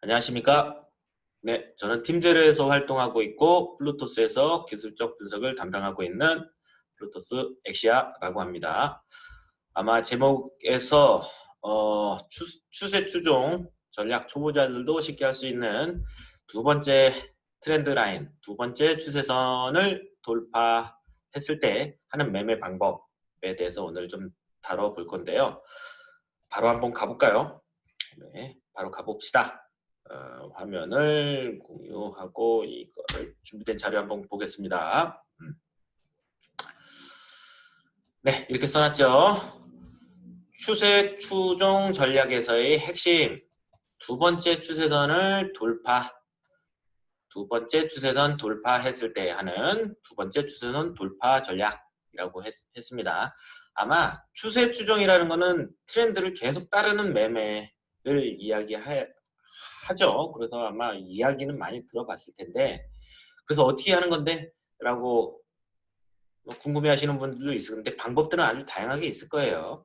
안녕하십니까? 네, 저는 팀제르에서 활동하고 있고 플루토스에서 기술적 분석을 담당하고 있는 플루토스 엑시아라고 합니다. 아마 제목에서 어, 추, 추세 추종 전략 초보자들도 쉽게 할 수 있는 두 번째 trend line, 두 번째 추세선을 돌파했을 때 하는 매매 방법에 대해서 오늘 좀 다뤄볼 건데요. 바로 한번 가볼까요? 네, 바로 가봅시다. 어, 화면을 공유하고 이거를 준비된 자료 한번 보겠습니다. 음. 네, 이렇게 써놨죠. 추세 추종 전략에서의 핵심 두 번째 추세선을 돌파 두 번째 추세선 돌파했을 때 하는 두 번째 추세선 돌파 전략이라고 했, 습니다 아마 추세 추종이라는 것은 트렌드를 계속 따르는 매매를 이야기하, 하죠. 그래서 아마 이야기는 많이 들어봤을 텐데 그래서 어떻게 하는 건데? 라고 뭐 궁금해 하시는 분들도 있을 텐데 방법들은 아주 다양하게 있을 거예요.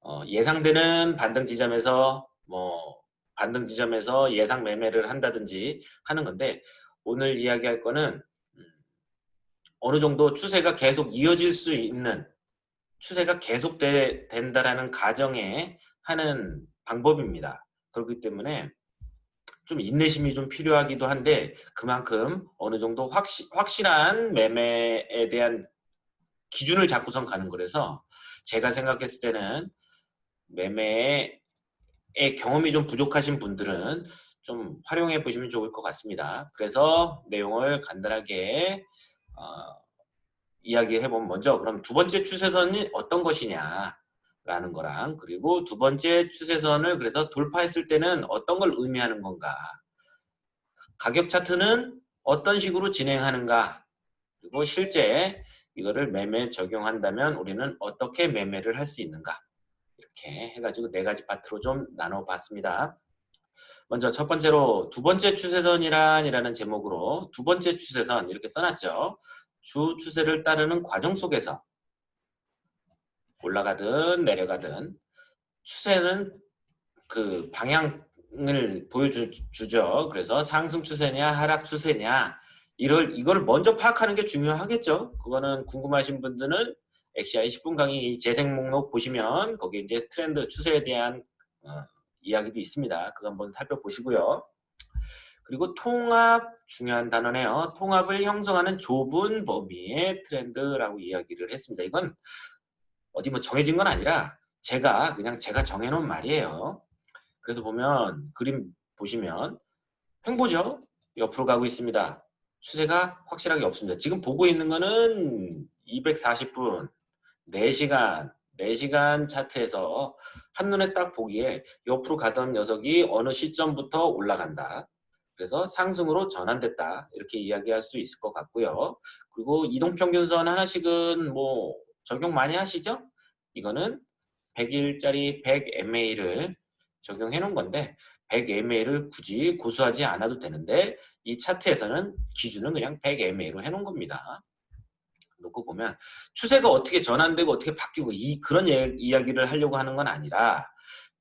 어, 예상되는 반등 지점에서 뭐 반등 지점에서 예상 매매를 한다든지 하는 건데 오늘 이야기할 거는 음, 어느 정도 추세가 계속 이어질 수 있는 추세가 계속 되, 된다라는 가정에 하는 방법입니다. 그렇기 때문에 좀 인내심이 좀 필요하기도 한데 그만큼 어느 정도 확시, 확실한 매매에 대한 기준을 잡고선 가는 거라서 제가 생각했을 때는 매매의 경험이 좀 부족하신 분들은 좀 활용해 보시면 좋을 것 같습니다. 그래서 내용을 간단하게 어, 이야기해 보면 먼저 그럼 두 번째 추세선이 어떤 것이냐 라는 거랑 그리고 두 번째 추세선을 그래서 돌파했을 때는 어떤 걸 의미하는 건가 가격 차트는 어떤 식으로 진행하는가 그리고 실제 이거를 매매 적용한다면 우리는 어떻게 매매를 할 수 있는가 이렇게 해가지고 네 가지 파트로 좀 나눠봤습니다. 먼저 첫 번째로 두 번째 추세선이란 이라는 제목으로 두 번째 추세선 이렇게 써놨죠. 주 추세를 따르는 과정 속에서 올라가든 내려가든 추세는 그 방향을 보여주죠. 그래서 상승 추세냐 하락 추세냐 이걸 이걸 먼저 파악하는 게 중요하겠죠. 그거는 궁금하신 분들은 엑시아이 10분 강의 재생 목록 보시면 거기 이제 트렌드 추세에 대한 어, 이야기도 있습니다. 그거 한번 살펴보시고요. 그리고 통합 중요한 단어네요. 통합을 형성하는 좁은 범위의 트렌드라고 이야기를 했습니다. 이건 어디 뭐 정해진 건 아니라 제가 그냥 제가 정해놓은 말이에요. 그래서 보면 그림 보시면 횡보죠. 옆으로 가고 있습니다. 추세가 확실하게 없습니다. 지금 보고 있는 거는 240분 4시간 4시간 차트에서 한눈에 딱 보기에 옆으로 가던 녀석이 어느 시점부터 올라간다. 그래서 상승으로 전환됐다. 이렇게 이야기할 수 있을 것 같고요. 그리고 이동평균선 하나씩은 뭐 적용 많이 하시죠? 이거는 100일짜리 100MA를 적용해 놓은 건데 100MA를 굳이 고수하지 않아도 되는데 이 차트에서는 기준은 그냥 100MA로 해 놓은 겁니다. 놓고 보면 추세가 어떻게 전환되고 어떻게 바뀌고 이 그런 예, 이야기를 하려고 하는 건 아니라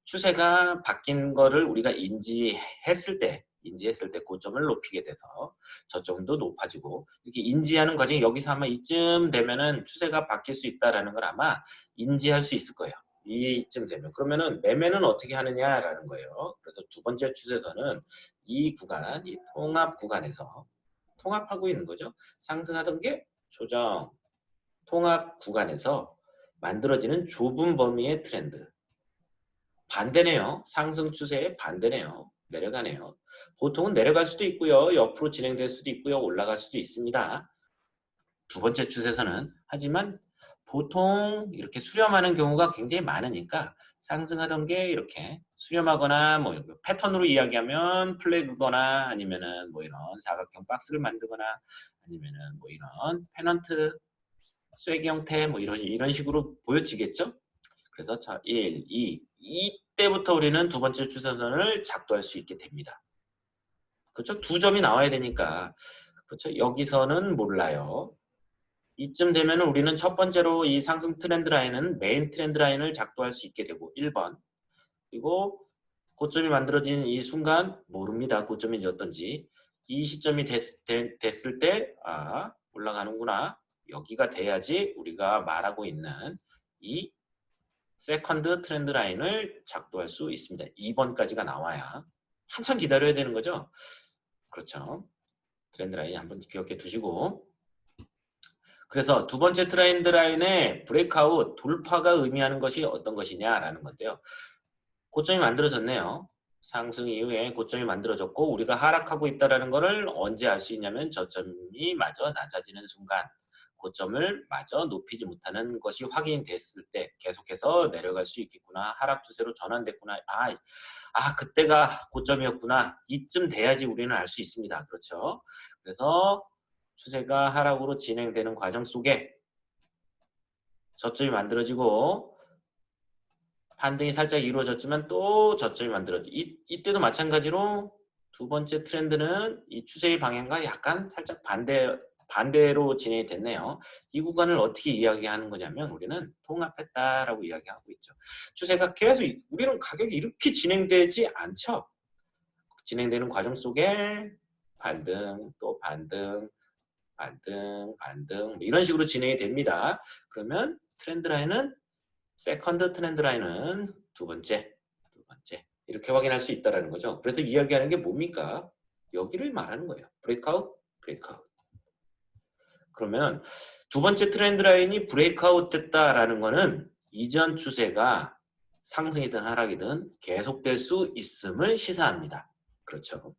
추세가 바뀐 거를 우리가 인지했을 때 인지했을 때 고점을 높이게 돼서 저점도 높아지고 이렇게 인지하는 과정이 여기서 아마 이쯤 되면은 추세가 바뀔 수 있다라는 걸 아마 인지할 수 있을 거예요. 이쯤 되면 그러면은 매매는 어떻게 하느냐라는 거예요. 그래서 두 번째 추세선은 이 구간, 이 통합 구간에서 통합하고 있는 거죠. 상승하던 게 조정, 통합 구간에서 만들어지는 좁은 범위의 트렌드. 반대네요. 상승 추세의 반대네요. 내려가네요. 보통은 내려갈 수도 있고요. 옆으로 진행될 수도 있고요. 올라갈 수도 있습니다. 두 번째 추세선은 하지만 보통 이렇게 수렴하는 경우가 굉장히 많으니까 상승하던 게 이렇게 수렴하거나 뭐 패턴으로 이야기하면 플래그거나 아니면은 뭐 이런 사각형 박스를 만들거나 아니면은 뭐 이런 페넌트 쐐기 형태 뭐 이런 이런 식으로 보여지겠죠? 그래서 자 1, 2 이때부터 우리는 두 번째 추세선을 작도할 수 있게 됩니다. 그렇죠? 두 점이 나와야 되니까 그렇죠? 여기서는 몰라요. 이쯤 되면 우리는 첫 번째로 이 상승 trend line은 main trend line을 작도할 수 있게 되고 1번 그리고 고점이 만들어진 이 순간 모릅니다. 고점인지 어떤지. 이 시점이 됐, 됐을 때 아, 올라가는구나. 여기가 돼야지 우리가 말하고 있는 이 second trend line을 작도할 수 있습니다. 2번까지가 나와야 한참 기다려야 되는 거죠. 그렇죠. trend line 한번 기억해 두시고 그래서 두 번째 trend line의 breakout 돌파가 의미하는 것이 어떤 것이냐라는 건데요. 고점이 만들어졌네요. 상승 이후에 고점이 만들어졌고 우리가 하락하고 있다는 것을 언제 알 수 있냐면 저점이 마저 낮아지는 순간 고점을 마저 높이지 못하는 것이 확인됐을 때 계속해서 내려갈 수 있겠구나 하락 추세로 전환됐구나. 아, 아 그때가 고점이었구나. 이쯤 돼야지 우리는 알 수 있습니다. 그렇죠? 그래서 추세가 하락으로 진행되는 과정 속에 저점이 만들어지고 반등이 살짝 이루어졌지만 또 저점이 만들어지 이, 이때도 마찬가지로 두 번째 트렌드는 이 추세의 방향과 약간 살짝 반대 반대로 진행이 됐네요. 이 구간을 어떻게 이야기하는 거냐면 우리는 통합했다라고 이야기하고 있죠. 추세가 계속 우리는 가격이 이렇게 진행되지 않죠. 진행되는 과정 속에 반등 또 반등 반등 반등 뭐 이런 식으로 진행이 됩니다. 그러면 trend line은 second trend line은 두 번째 두 번째 이렇게 확인할 수 있다라는 거죠. 그래서 이야기하는 게 뭡니까? 여기를 말하는 거예요. breakout breakout 그러면 두 번째 트렌드 라인이 브레이크아웃 됐다라는 거는 이전 추세가 상승이든 하락이든 계속될 수 있음을 시사합니다. 그렇죠.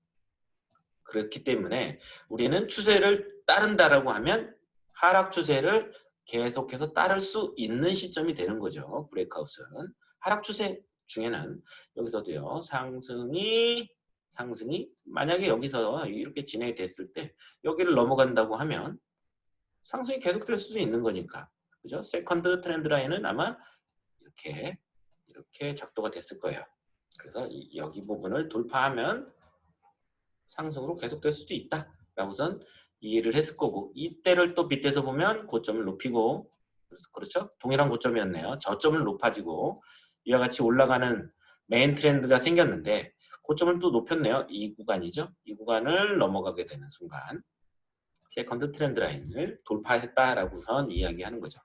그렇기 때문에 우리는 추세를 따른다라고 하면 하락 추세를 계속해서 따를 수 있는 시점이 되는 거죠. 브레이크아웃은. 하락 추세 중에는 여기서도요. 상승이 상승이 만약에 여기서 이렇게 진행이 됐을 때 여기를 넘어간다고 하면 상승이 계속될 수 있는 거니까. 그죠? second trend line은 아마 이렇게 이렇게 작도가 됐을 거예요. 그래서 이, 여기 부분을 돌파하면 상승으로 계속될 수도 있다. 라고선 이해를 했을 거고 이때를 또 빗대서 보면 고점을 높이고 그렇죠? 동일한 고점이었네요. 저점을 높아지고 이와 같이 올라가는 main trend가 생겼는데 고점을 또 높였네요. 이 구간이죠. 이 구간을 넘어가게 되는 순간 second trend line을 돌파했다라고선 이야기하는 거죠.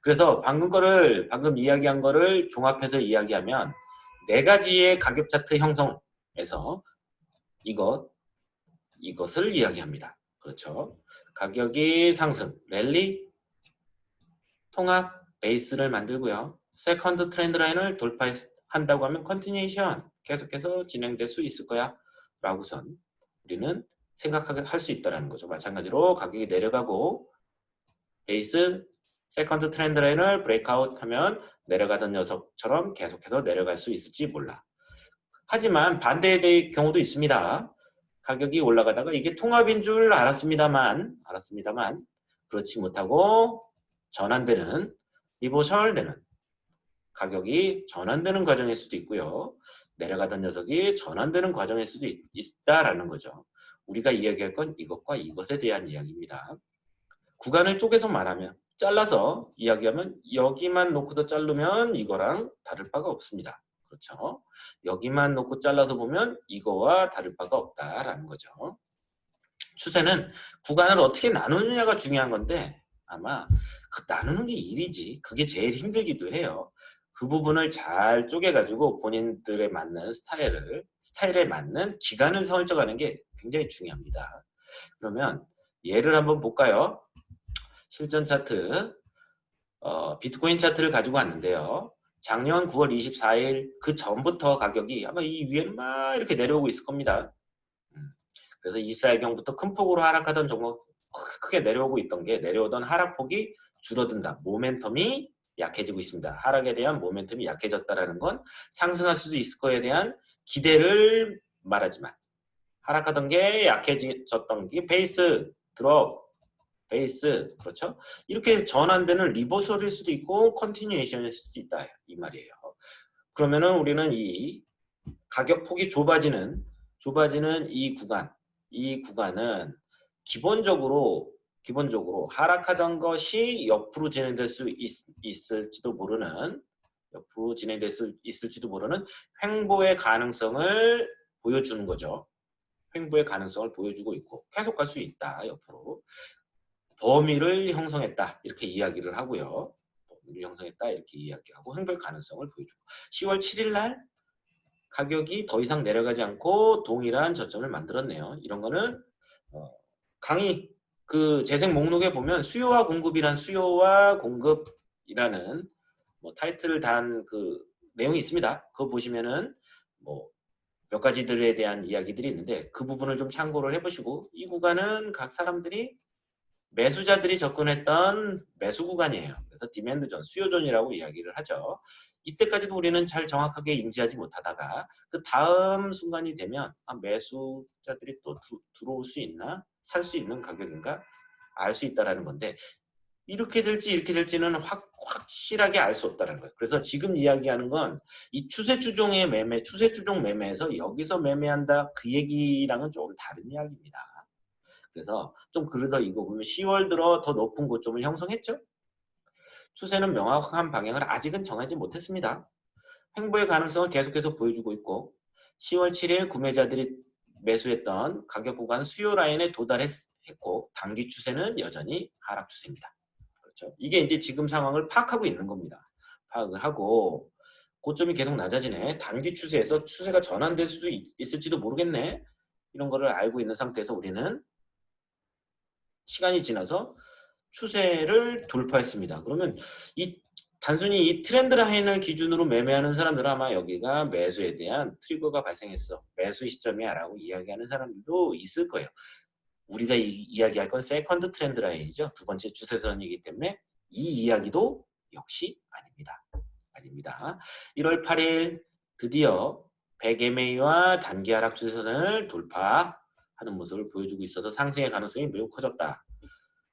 그래서 방금 거를 방금 이야기한 거를 종합해서 이야기하면 네 가지의 가격 차트 형성에서 이것 이것을 이야기합니다. 그렇죠. 가격이 상승, 랠리, 통합, 베이스를 만들고요. second trend line을 돌파한다고 하면 continuation 계속해서 진행될 수 있을 거야 라고선 우리는 생각하게 할 수 있다는 거죠. 마찬가지로 가격이 내려가고 베이스, second trend line을 breakout 하면 내려가던 녀석처럼 계속해서 내려갈 수 있을지 몰라. 하지만 반대의 경우도 있습니다. 가격이 올라가다가 이게 통합인 줄 알았습니다만 알았습니다만 그렇지 못하고 전환되는 reversal되는 가격이 전환되는 과정일 수도 있고요. 내려가던 녀석이 전환되는 과정일 수도 있, 있다라는 거죠. 우리가 이야기할 건 이것과 이것에 대한 이야기입니다. 구간을 쪼개서 말하면 잘라서 이야기하면 여기만 놓고서 자르면 이거랑 다를 바가 없습니다. 그렇죠? 여기만 놓고 잘라서 보면 이거와 다를 바가 없다라는 거죠. 추세는 구간을 어떻게 나누느냐가 중요한 건데 아마 그 나누는 게 일이지 그게 제일 힘들기도 해요. 그 부분을 잘 쪼개가지고 본인들에 맞는 스타일을 스타일에 맞는 기간을 설정하는 게 굉장히 중요합니다. 그러면 예를 한번 볼까요? 실전 차트 어, 비트코인 차트를 가지고 왔는데요. 작년 9월 24일 그 전부터 가격이 아마 이 위에는 막 이렇게 내려오고 있을 겁니다. 음, 그래서 24일경부터 큰 폭으로 하락하던 종목 크게 내려오고 있던 게 내려오던 하락폭이 줄어든다. 모멘텀이 약해지고 있습니다. 하락에 대한 모멘텀이 약해졌다는 건 상승할 수도 있을 거에 대한 기대를 말하지만 하락하던 게 약해졌던 게 base drop base 그렇죠? 이렇게 전환되는 reversal일 수도 있고 continuation일 수도 있다 이 말이에요. 그러면은 우리는 이 가격 폭이 좁아지는 좁아지는 이 구간 이 구간은 기본적으로 기본적으로 하락하던 것이 옆으로 진행될 수 있, 을지도 모르는 옆으로 진행될 수 있을지도 모르는 횡보의 가능성을 보여주는 거죠. 횡보의 가능성을 보여주고 있고 계속 갈 수 있다 옆으로 범위를 형성했다 이렇게 이야기를 하고요. 범위를 형성했다 이렇게 이야기하고 횡보의 가능성을 보여주고 10월 7일 날 가격이 더 이상 내려가지 않고 동일한 저점을 만들었네요. 이런 거는 어, 강의 그 재생 목록에 보면 수요와 공급이란 수요와 공급이라는 뭐 타이틀을 단 그 내용이 있습니다. 그거 보시면은 뭐 몇 가지들에 대한 이야기들이 있는데 그 부분을 좀 참고를 해보시고 이 구간은 각 사람들이 매수자들이 접근했던 매수 구간이에요. 그래서 demand zone, 수요존이라고 이야기를 하죠. 이때까지도 우리는 잘 정확하게 인지하지 못하다가 그 다음 순간이 되면 아, 매수자들이 또 두, 들어올 수 있나? 살 수 있는 가격인가? 알 수 있다라는 건데 이렇게 될지 이렇게 될지는 확, 확실하게 알 수 없다는 거예요. 그래서 지금 이야기하는 건 이 추세 추종의 매매, 추세 추종 매매에서 여기서 매매한다 그 얘기랑은 조금 다른 이야기입니다. 그래서 좀 그러다 이거 보면 10월 들어 더 높은 고점을 형성했죠? 추세는 명확한 방향을 아직은 정하지 못했습니다. 횡보의 가능성을 계속해서 보여주고 있고 10월 7일 구매자들이 매수했던 가격 구간 수요 라인에 도달했고 단기 추세는 여전히 하락 추세입니다. 그렇죠? 이게 이제 지금 상황을 파악하고 있는 겁니다. 파악을 하고 고점이 계속 낮아지네. 단기 추세에서 추세가 전환될 수도 있, 을지도 모르겠네. 이런 거를 알고 있는 상태에서 우리는 시간이 지나서 추세를 돌파했습니다. 그러면 이 단순히 이 트렌드 라인을 기준으로 매매하는 사람들은 아마 여기가 매수에 대한 트리거가 발생했어. 매수 시점이야 라고 이야기하는 사람들도 있을 거예요. 우리가 이, 이야기할 건 second trend line이죠. 두 번째 추세선이기 때문에 이 이야기도 역시 아닙니다. 아닙니다. 1월 8일 드디어 100MA와 단기 하락 추세선을 돌파하는 모습을 보여주고 있어서 상승의 가능성이 매우 커졌다.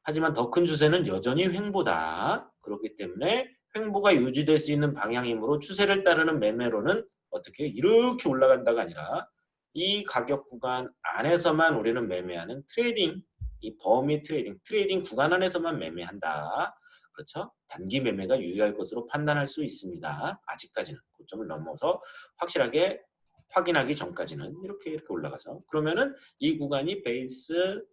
하지만 더 큰 추세는 여전히 횡보다. 그렇기 때문에 횡보가 유지될 수 있는 방향이므로 추세를 따르는 매매로는 어떻게 이렇게 올라간다가 아니라 이 가격 구간 안에서만 우리는 매매하는 trading, 이 범위 trading, trading 구간 안에서만 매매한다. 그렇죠? 단기 매매가 유의할 것으로 판단할 수 있습니다. 아직까지는 고점을 넘어서 확실하게 확인하기 전까지는 이렇게 이렇게 올라가서 그러면은 이 구간이 base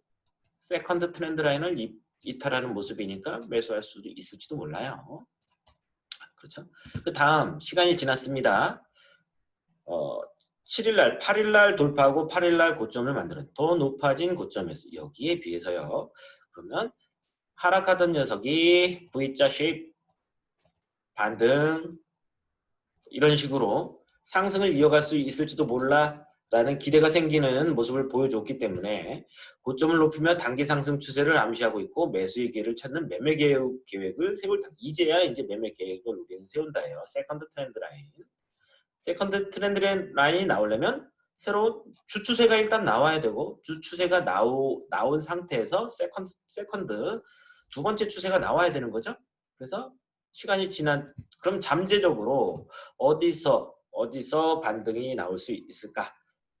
second trend line을 이탈하는 모습이니까 매수할 수도 있을지도 몰라요. 그렇죠? 그 다음 시간이 지났습니다. 어, 7일날, 8일날 돌파하고 8일날 고점을 만드는 더 높아진 고점에서 여기에 비해서요. 그러면 하락하던 녀석이 V자 shape 반등 이런 식으로 상승을 이어갈 수 있을지도 몰라 라는 기대가 생기는 모습을 보여줬기 때문에 고점을 높이며 단기 상승 추세를 암시하고 있고 매수의 기회를 찾는 매매 계획을 세울 이제야 이제 매매 계획을 우리는 세운다예요. second trend line. second trend line이 나오려면 새로운 주추세가 일단 나와야 되고 주추세가 나오, 나온 상태에서 second, second 두 번째 추세가 나와야 되는 거죠. 그래서 시간이 지난 그럼 잠재적으로 어디서 어디서 반등이 나올 수 있을까?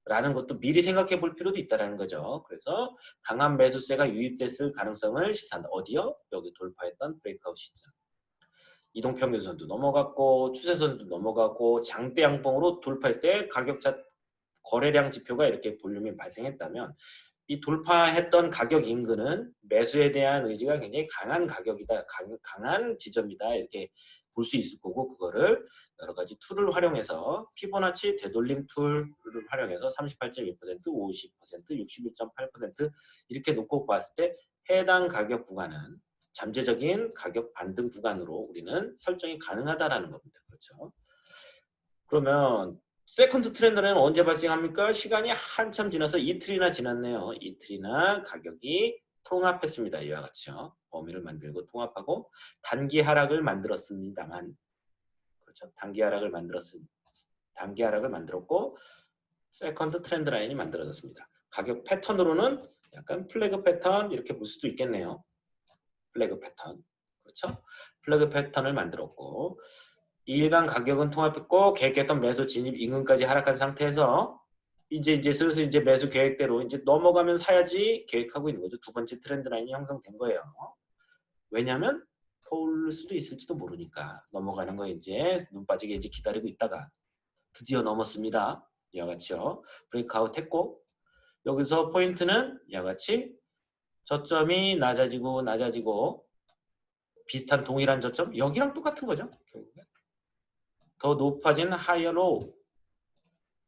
라는 것도 미리 생각해 볼 필요도 있다는 거죠. 그래서 강한 매수세가 유입됐을 가능성을 시사한다. 어디요? 여기 돌파했던 breakout 시점. 이동평균선도 넘어갔고 추세선도 넘어가고 장대 양봉으로 돌파할 때 가격차 거래량 지표가 이렇게 볼륨이 발생했다면 이 돌파했던 가격 인근은 매수에 대한 의지가 굉장히 강한 가격이다, 강한 지점이다 이렇게 볼 수 있을 거고 그거를 여러 가지 tool을 활용해서 피보나치 되돌림 tool을 활용해서 38.2%, 50%, 61.8% 이렇게 놓고 봤을 때 해당 가격 구간은 잠재적인 가격 반등 구간으로 우리는 설정이 가능하다라는 겁니다. 그렇죠? 그러면 second trend는 언제 발생합니까? 시간이 한참 지나서 이틀이나 지났네요. 이틀이나 가격이 통합했습니다. 이와 같이요. 범위를 만들고 통합하고 단기 하락을 만들었습니다만 그렇죠. 단기 하락을 만들었습 단기 하락을 만들었고 second trend line이 만들어졌습니다. 가격 패턴으로는 약간 flag pattern 이렇게 볼 수도 있겠네요. flag pattern. 그렇죠? flag pattern을 만들었고 일간 가격은 통합했고 계획했던 매수 진입 인근까지 하락한 상태에서 이제 이제 슬슬 이제 매수 계획대로 이제 넘어가면 사야지 계획하고 있는 거죠. 두 번째 trend line이 형성된 거예요. 왜냐하면 서울 수도 있을지도 모르니까 넘어가는 거 이제 눈 빠지게 이제 기다리고 있다가 드디어 넘었습니다. 이와 같이요. breakout 했고 여기서 포인트는 이와 같이 저점이 낮아지고 낮아지고 비슷한 동일한 저점 여기랑 똑같은 거죠. 결국에. 더 높아진 higher low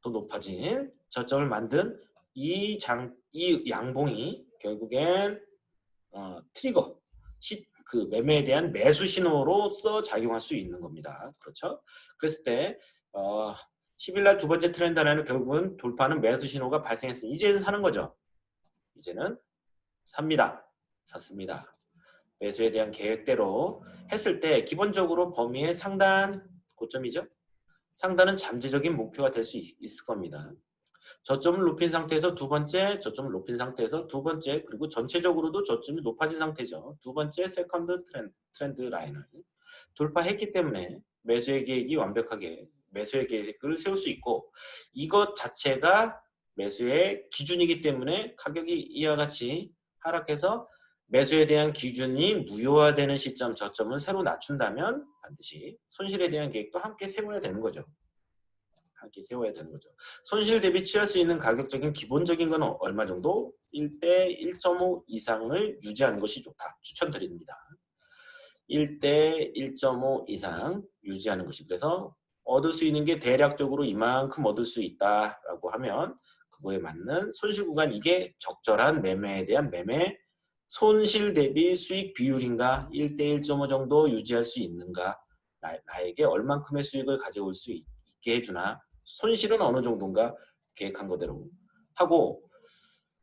더 높아진 저점을 만든 이 장 이 양봉이 결국엔 어, trigger 시, 그 매매에 대한 매수 신호로서 작용할 수 있는 겁니다. 그렇죠? 그랬을 때 어, 10일 날 두 번째 trend line은 결국은 돌파하는 매수 신호가 발생했으니 이제는 사는 거죠. 이제는 삽니다. 샀습니다. 매수에 대한 계획대로 했을 때 기본적으로 범위의 상단 고점이죠. 상단은 잠재적인 목표가 될 수 있을 겁니다. 저점을 높인 상태에서 두 번째, 저점을 높인 상태에서 두 번째, 그리고 전체적으로도 저점이 높아진 상태죠. 두 번째 second trend, trend line을 돌파했기 때문에 매수의 계획이 완벽하게 매수의 계획을 세울 수 있고 이것 자체가 매수의 기준이기 때문에 가격이 이와 같이 하락해서 매수에 대한 기준이 무효화되는 시점 저점을 새로 낮춘다면 반드시 손실에 대한 계획도 함께 세워야 되는 거죠. 함께 세워야 되는 거죠. 손실 대비 취할 수 있는 가격적인 기본적인 건 얼마 정도? 1대 1.5 이상을 유지하는 것이 좋다. 추천드립니다. 1대 1.5 이상 유지하는 것이 그래서 얻을 수 있는 게 대략적으로 이만큼 얻을 수 있다라고 하면 그거에 맞는 손실 구간 이게 적절한 매매에 대한 매매 손실 대비 수익 비율인가 1대 1.5 정도 유지할 수 있는가 나, 에게 얼만큼의 수익을 가져올 수 있, 게 해주나 손실은 어느 정도인가 계획한 거대로 하고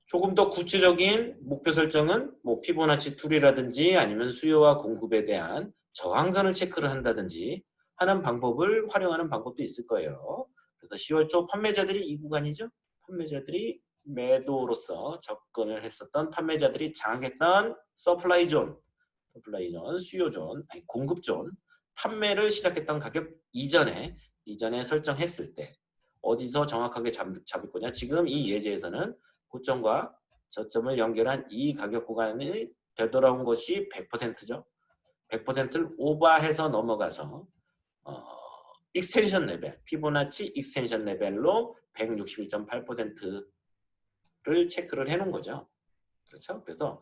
조금 더 구체적인 목표 설정은 뭐 피보나치 tool이라든지 아니면 수요와 공급에 대한 저항선을 체크를 한다든지 하는 방법을 활용하는 방법도 있을 거예요. 그래서 10월 초 판매자들이 이 구간이죠. 판매자들이 매도로서 접근을 했었던 판매자들이 장악했던 supply zone, supply zone, 수요 존, 아니 공급 존, 판매를 시작했던 가격 이전에 이전에 설정했을 때 어디서 정확하게 잡, 잡을 거냐 지금 이 예제에서는 고점과 저점을 연결한 이 가격 구간이 되돌아온 것이 100%죠. 100%를 오버해서 넘어가서 어, extension level, 피보나치 extension level로 161.8%를 체크를 해놓은 거죠. 그렇죠? 그래서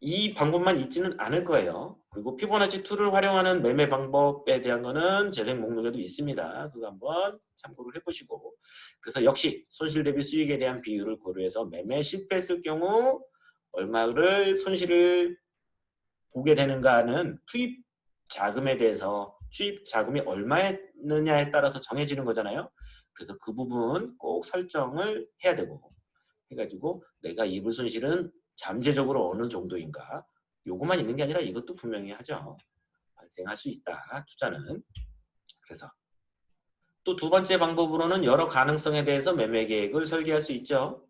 이 방법만 있지는 않을 거예요. 그리고 피보나치 tool을 활용하는 매매 방법에 대한 거는 재생 목록에도 있습니다. 그거 한번 참고를 해보시고 그래서 역시 손실 대비 수익에 대한 비율을 고려해서 매매 실패했을 경우 얼마를 손실을 보게 되는가는 투입 자금에 대해서 투입 자금이 얼마였느냐에 따라서 정해지는 거잖아요. 그래서 그 부분 꼭 설정을 해야 되고 해가지고 내가 입을 손실은 잠재적으로 어느 정도인가 요것만 있는 게 아니라 이것도 분명히 하죠. 발생할 수 있다. 투자는. 그래서 또 두 번째 방법으로는 여러 가능성에 대해서 매매 계획을 설계할 수 있죠.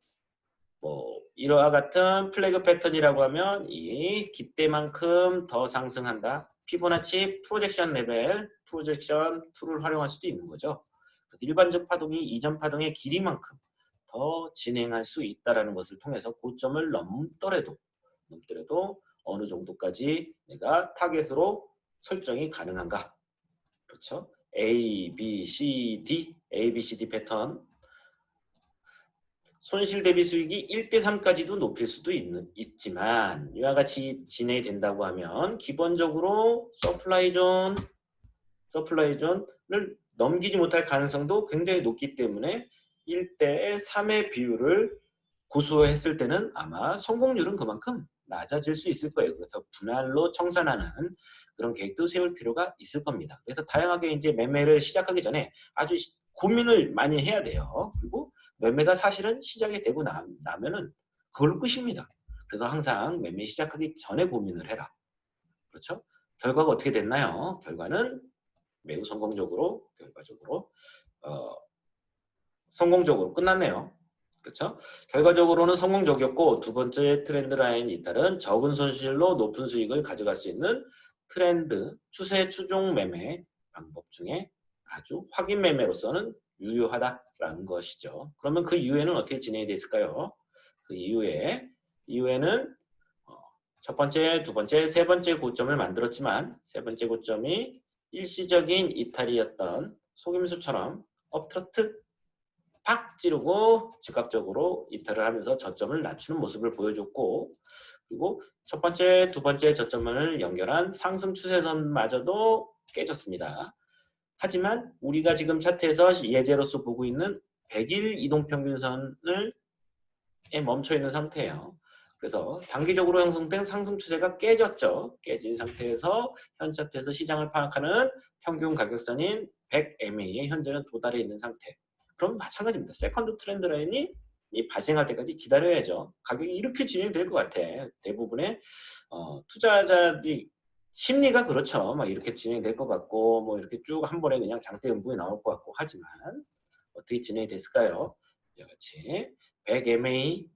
뭐 이러한 같은 flag pattern이라고 하면 이 기대만큼 더 상승한다. 피보나치 projection level, projection tool을 활용할 수도 있는 거죠. 일반적 파동이 이전 파동의 길이만큼 더 진행할 수 있다는 것을 통해서 고점을 넘더라도 넘더라도 어느 정도까지 내가 타겟으로 설정이 가능한가? 그렇죠? A, B, C, D A, B, C, D pattern. 손실 대비 수익이 1대 3까지도 높일 수도 있는, 있지만 이와 같이 진행이 된다고 하면 기본적으로 supply zone supply zone을 넘기지 못할 가능성도 굉장히 높기 때문에 1대 3의 비율을 고수했을 때는 아마 성공률은 그만큼 낮아질 수 있을 거예요. 그래서 분할로 청산하는 그런 계획도 세울 필요가 있을 겁니다. 그래서 다양하게 이제 매매를 시작하기 전에 아주 고민을 많이 해야 돼요. 그리고 매매가 사실은 시작이 되고 나, 나면은 그걸로 끝입니다. 그래서 항상 매매 시작하기 전에 고민을 해라. 그렇죠? 결과가 어떻게 됐나요? 결과는 매우 성공적으로 결과적으로 어, 성공적으로 끝났네요. 그렇죠? 결과적으로는 성공적이었고 두 번째 트렌드 라인이 잇따른 적은 손실로 높은 수익을 가져갈 수 있는 트렌드 추세 추종 매매 방법 중에 아주 확인 매매로서는 유효하다라는 것이죠. 그러면 그 이후에는 어떻게 진행이 됐을까요? 그 이후에 이후에는 어, 첫 번째, 두 번째, 세 번째 고점을 만들었지만 세 번째 고점이 일시적인 이탈이었던 속임수처럼 업트러트 팍 찌르고 즉각적으로 이탈을 하면서 저점을 낮추는 모습을 보여줬고 그리고 첫 번째, 두 번째 저점을 연결한 상승 추세선마저도 깨졌습니다. 하지만 우리가 지금 차트에서 예제로서 보고 있는 100일 이동평균선을 멈춰 있는 상태예요. 그래서 단기적으로 형성된 상승 추세가 깨졌죠. 깨진 상태에서 현 차트에서 시장을 파악하는 평균 가격선인 100MA에 현재는 도달해 있는 상태. 그럼 마찬가지입니다. second trend line이 발생할 때까지 기다려야죠. 가격이 이렇게 진행될 것 같아. 대부분의 어, 투자자들이 심리가 그렇죠. 막 이렇게 진행될 것 같고 뭐 이렇게 쭉 한 번에 그냥 장대 음봉이 나올 것 같고 하지만 어떻게 진행이 됐을까요? 이같이 100MA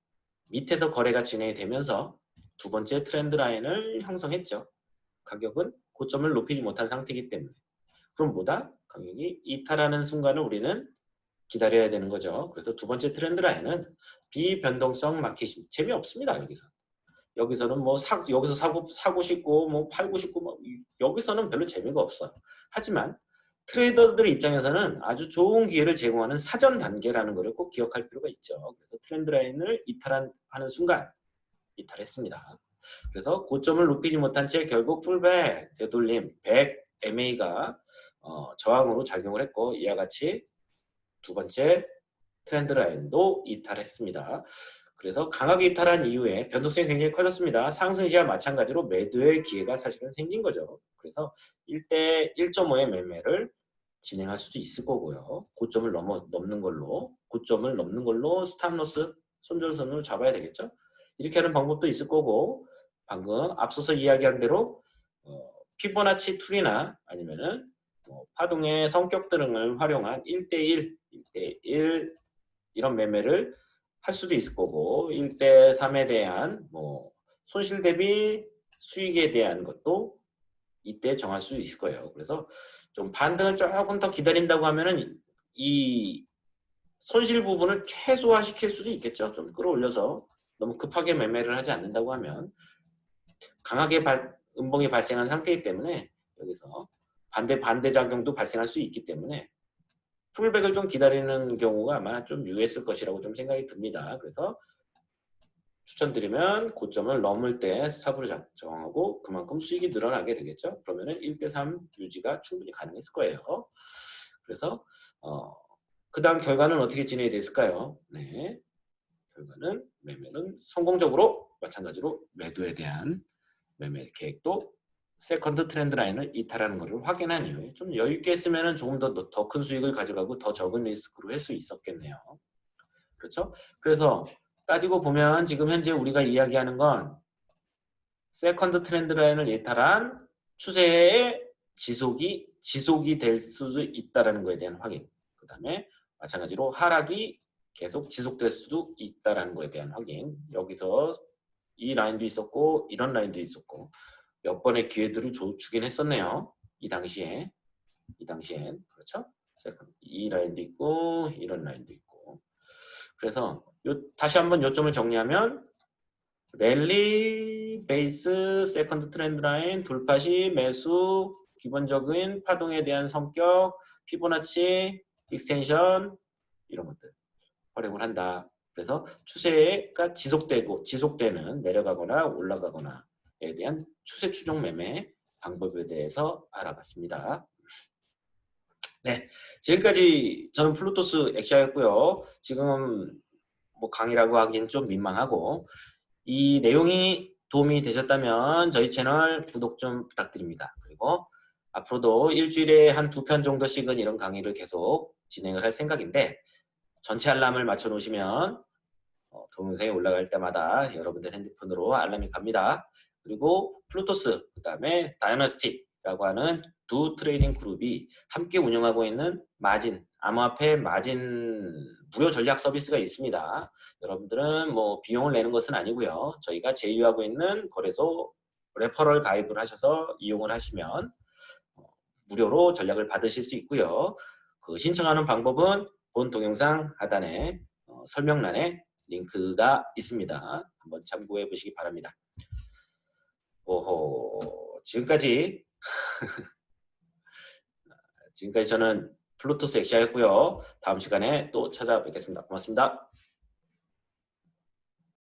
밑에서 거래가 진행이 되면서 두 번째 트렌드 라인을 형성했죠. 가격은 고점을 높이지 못한 상태이기 때문에 그럼 뭐다? 가격이 이탈하는 순간을 우리는 기다려야 되는 거죠. 그래서 두 번째 트렌드 라인은 비변동성 마켓이 재미없습니다. 여기서. 여기서는 뭐 사, 여기서 사고 사고 싶고 뭐 팔고 싶고 뭐 여기서는 별로 재미가 없어요. 하지만 트레이더들 입장에서는 아주 좋은 기회를 제공하는 사전 단계라는 것을 꼭 기억할 필요가 있죠. 그래서 트렌드 라인을 이탈하는 순간 이탈했습니다. 그래서 고점을 높이지 못한 채 결국 풀백 되돌림 100 MA가 어, 저항으로 작용을 했고 이와 같이 두 번째 trend line도 이탈했습니다. 그래서 강하게 이탈한 이후에 변동성이 굉장히 커졌습니다. 상승 시와 마찬가지로 매도의 기회가 사실은 생긴 거죠. 그래서 1대 1.5의 매매를 진행할 수도 있을 거고요. 고점을 넘어, 넘는 걸로 고점을 넘는 걸로 stop loss 손절선으로 잡아야 되겠죠. 이렇게 하는 방법도 있을 거고 방금 앞서서 이야기한 대로 어, 피보나치 tool이나 아니면은 뭐 파동의 성격 등을 활용한 1대1, 1대1 이런 매매를 할 수도 있을 거고 1대 3에 대한 뭐 손실 대비 수익에 대한 것도 이때 정할 수 있을 거예요. 그래서 좀 반등을 조금 더 기다린다고 하면은 이 손실 부분을 최소화시킬 수도 있겠죠. 좀 끌어올려서 너무 급하게 매매를 하지 않는다고 하면 강하게 발, 음봉이 발생한 상태이기 때문에 여기서 반대 반대 작용도 발생할 수 있기 때문에 풀백을 좀 기다리는 경우가 아마 좀 유했을 것이라고 좀 생각이 듭니다. 그래서 추천드리면 고점을 넘을 때 스탑으로 정하고 그만큼 수익이 늘어나게 되겠죠. 그러면 은 1대3 유지가 충분히 가능했을 거예요. 그래서 어, 그 다음 결과는 어떻게 진행이 됐을까요? 네, 결과는 매매는 성공적으로 마찬가지로 매도에 대한 매매 계획도 second trend line을 이탈하는 것을 확인한 이후에 좀 여유 있게 했으면 조금 더 더 큰 수익을 가져가고 더 적은 리스크로 할 수 있었겠네요. 그렇죠? 그래서 따지고 보면 지금 현재 우리가 이야기하는 건 second trend line을 이탈한 추세의 지속이 지속이 될 수도 있다라는 것에 대한 확인. 그 다음에 마찬가지로 하락이 계속 지속될 수도 있다라는 것에 대한 확인. 여기서 이 라인도 있었고 이런 라인도 있었고 몇 번의 기회들을 줘, 주긴 했었네요. 이 당시에. 이 당시엔. 그렇죠? 이 라인도 있고 이런 라인도 있고 그래서 요, 다시 한번 요점을 정리하면 랠리, 베이스, second trend line, 돌파시, 매수, 기본적인 파동에 대한 성격, 피보나치, extension 이런 것들 활용을 한다. 그래서 추세가 지속되고 지속되는 내려가거나 올라가거나 에 대한 추세 추종 매매 방법에 대해서 알아봤습니다. 네, 지금까지 저는 플루토스 엑시아였고요. 지금 뭐 강의라고 하기엔 좀 민망하고 이 내용이 도움이 되셨다면 저희 채널 구독 좀 부탁드립니다. 그리고 앞으로도 일주일에 한 두 편 정도씩은 이런 강의를 계속 진행을 할 생각인데 전체 알람을 맞춰 놓으시면 어, 동영상이 올라갈 때마다 여러분들 핸드폰으로 알람이 갑니다. 그리고 플루토스, 그 다음에 다이너스틱이라고 하는 두 trading 그룹이 함께 운영하고 있는 마진, 암호화폐 마진 무료 전략 서비스가 있습니다. 여러분들은 뭐 비용을 내는 것은 아니고요. 저희가 제휴하고 있는 거래소 referral 가입을 하셔서 이용을 하시면 어, 무료로 전략을 받으실 수 있고요. 그 신청하는 방법은 본 동영상 하단에 어, 설명란에 링크가 있습니다. 한번 참고해 보시기 바랍니다. 오호 지금까지 지금까지 저는 플루토스 엑시아였고요. 다음 시간에 또 찾아뵙겠습니다. 고맙습니다.